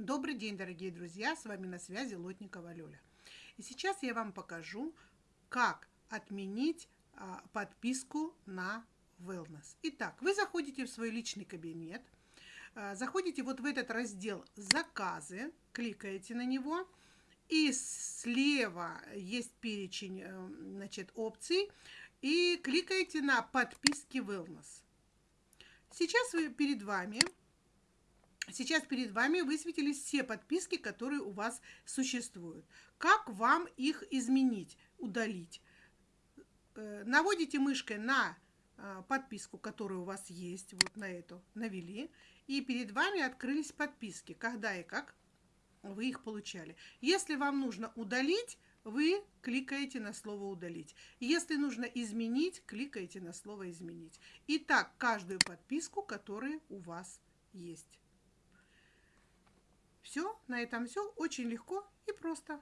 Добрый день, дорогие друзья! С вами на связи Лотникова Лёля. И сейчас я вам покажу, как отменить а, подписку на Wellness. Итак, вы заходите в свой личный кабинет, а, заходите вот в этот раздел «Заказы», кликаете на него, и слева есть перечень э, значит, опций, и кликаете на «Подписки Wellness». Сейчас вы, перед вами Сейчас перед вами высветились все подписки, которые у вас существуют. Как вам их изменить, удалить? Э, наводите мышкой на а, подписку, которая у вас есть, вот на эту навели, и перед вами открылись подписки, когда и как вы их получали. Если вам нужно удалить, вы кликаете на слово «Удалить». Если нужно изменить, кликаете на слово «Изменить». И так каждую подписку, которая у вас есть. Все, на этом все. Очень легко и просто.